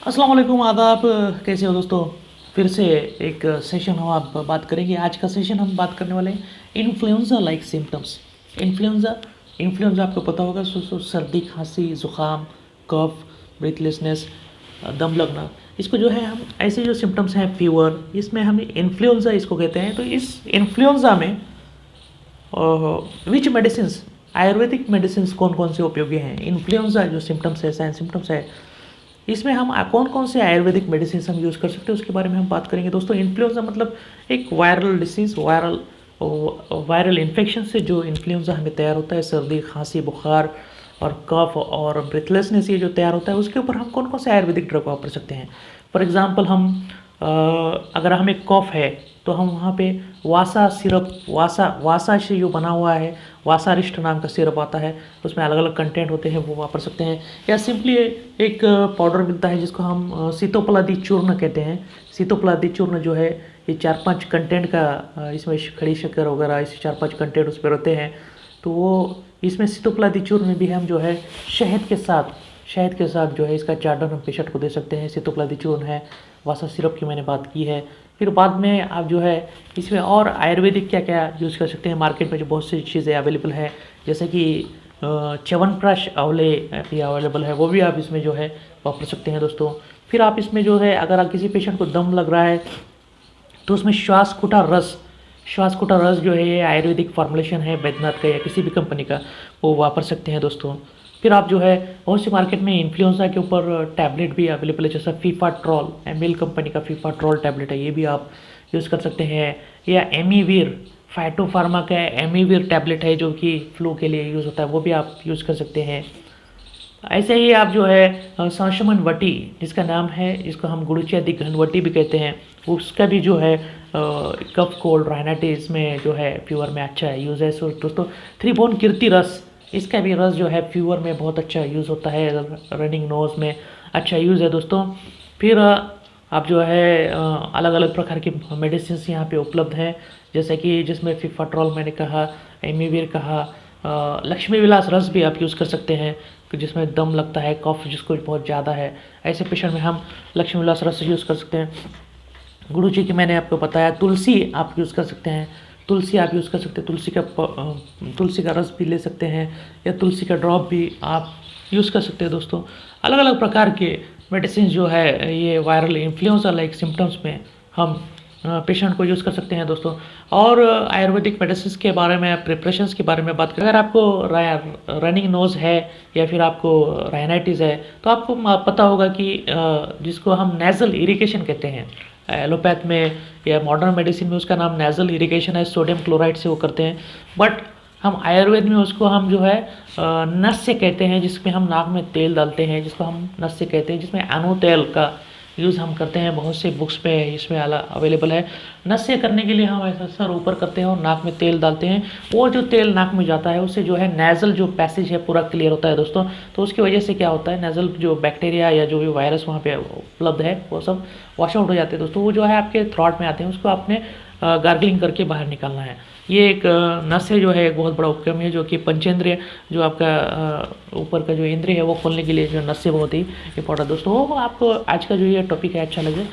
अस्सलाम वालेकुम आदाब। कैसे हो दोस्तों? फिर से एक सेशन हम आप बात करेंगे। आज का सेशन हम बात करने वाले हैं influenza like symptoms influenza influenza आपको पता होगा सर्दी, खांसी, ज़ुकाम कफ ब्रीथलेसनेस दम लगना। इसको जो है हम, ऐसे जो सिम्टम्स हैं फीवर इसमें हम इन्फ्लुएंजा इसको कहते हैं। तो इस इन्फ्लुएंजा में विच मेडिसिन आयुर्वेदिक मेडिसिन कौन कौन से उपयोगी हैं? इन्फ्लुएंजा जो सिम्टम्स है साइन सिम्टम्स है इसमें हम कौन कौन से आयुर्वेदिक मेडिसिन हम यूज़ कर सकते हैं उसके बारे में हम बात करेंगे। दोस्तों इन्फ्लुएंजा मतलब एक viral disease viral viral infection से जो इन्फ्लुएंजा हमें तैयार होता है सर्दी खांसी बुखार और कफ और ब्रेथलेसनेस ये जो तैयार होता है उसके ऊपर हम कौन कौन से आयुर्वेदिक ड्रग वापर सकते हैं? फॉर एग्ज़ाम्पल हम आ, अगर हमें कफ है तो हम वहाँ पे वासा सिरप, वासा वासा से जो बना हुआ है, वासा वासारिष्ट नाम का सिरप आता है, उसमें अलग अलग कंटेंट होते हैं, वो वापर सकते हैं। या सिंपली एक पाउडर मिलता है जिसको हम सीतोपलादी चूर्ण कहते हैं। सीतोपलादी चूर्ण जो है, ये चार पाँच कंटेंट का इसमें खड़ी शक्कर वगैरह, इस चार पाँच कंटेंट उस पर होते हैं। तो वो, इसमें सीतोपलादी चूर्ण भी हम जो है, शहद के साथ शहद के साथ जो है इसका चार्डन हम पेशेंट को दे सकते हैं सीतोपलादी चूर्ण है, वासा सिरप की मैंने बात की है। फिर बाद में आप जो है इसमें और आयुर्वेदिक क्या क्या यूज़ कर सकते हैं? मार्केट में जो बहुत सी चीज़ें अवेलेबल है, जैसे कि चवन प्राश अवले भी अवेलेबल है, वो भी आप इसमें जो है वापर सकते हैं दोस्तों। फिर आप इसमें जो है अगर आप किसी पेशेंट को दम लग रहा है तो उसमें श्वास कुटा रस श्वास कुटा रस जो है ये आयुर्वेदिक फॉर्मुलेशन है बैद्यनाथ का या किसी भी कंपनी का, वो वापर सकते हैं दोस्तों। फिर आप जो है, बहुत सी मार्केट में इन्फ्लुएंजा के ऊपर टैबलेट भी अवेलेबल है, जैसा फीफा ट्रॉल एम कंपनी का फीफा ट्रॉल टैबलेट है, ये भी आप यूज़ कर सकते हैं। या एमीवीर फाइटो फार्मा का एमीवीर टैबलेट है, जो कि फ्लू के लिए यूज़ होता है, वो भी आप यूज़ कर सकते हैं। ऐसे ही आप जो है संशमन वटी जिसका नाम है, जिसको हम गुड़ुचियादि घनवटी भी कहते हैं, उसका भी जो है कफ कोल्ड राइनाइटिस इसमें जो है फीवर में अच्छा है। यूज़ है दोस्तों थ्री बोन कीर्ति रस इसका भी रस जो है फीवर में बहुत अच्छा यूज़ होता है रनिंग नोज़ में अच्छा यूज़ है दोस्तों। फिर आप जो है अलग अलग प्रकार की मेडिसिन यहाँ पे उपलब्ध हैं। जैसे कि जिसमें फिफाट्रॉल मैंने कहा एमीवीर कहा लक्ष्मी विलास रस भी आप यूज़ कर सकते हैं जिसमें दम लगता है कफ जिसको बहुत ज़्यादा है। ऐसे पेशेंट में हम लक्ष्मी विलास रस यूज़ कर सकते हैं। गुरु जी की मैंने आपको बताया, तुलसी आप यूज़ कर सकते हैं। तुलसी आप यूज़ कर सकते हैं, तुलसी का तुलसी का रस भी ले सकते हैं, या तुलसी का ड्रॉप भी आप यूज़ कर सकते हैं दोस्तों। अलग अलग प्रकार के मेडिसिन जो है, ये वायरल इन्फ्लुएंजा लाइक सिम्टम्स में हम पेशेंट को यूज़ कर सकते हैं दोस्तों। और आयुर्वेदिक मेडिसिन के बारे में प्रिपरेशंस के बारे में बात करें, अगर आपको रनिंग नोज़ है, या फिर आपको राइनाइटिस है तो आपको पता होगा कि जिसको हम नेज़ल इरिगेशन कहते हैं एलोपैथ में या मॉडर्न मेडिसिन में उसका नाम नेजल इरिगेशन है सोडियम क्लोराइड से वो करते हैं। बट हम आयुर्वेद में उसको हम जो है नस्य कहते हैं, जिसमें हम नाक में तेल डालते हैं, जिसको हम नस्य कहते हैं, जिसमें एनो तेल का यूज़ हम करते हैं, बहुत से बुक्स पे इसमें आला अवेलेबल है। नस्य करने के लिए हम ऐसा सर ऊपर करते हैं और नाक में तेल डालते हैं। वो जो तेल नाक में जाता है उससे जो है नेज़ल जो पैसेज है, पूरा क्लियर होता है दोस्तों। तो उसकी वजह से क्या होता है नेज़ल जो बैक्टीरिया या जो भी वायरस वहाँ पर उपलब्ध है, वो सब वॉश आउट हो जाते हैं दोस्तों। वो जो है आपके थ्रॉट में आते हैं, उसको आपने गार्गलिंग करके बाहर निकालना है। ये एक नस है जो है, एक बहुत बड़ा उपक्रम है, जो कि पंचेंद्रिय, जो आपका ऊपर का जो इंद्रिय है, वो खोलने के लिए जो नस है, बहुत ही इंपॉर्टेंट दोस्तों आपको आज का जो ये टॉपिक है अच्छा लगे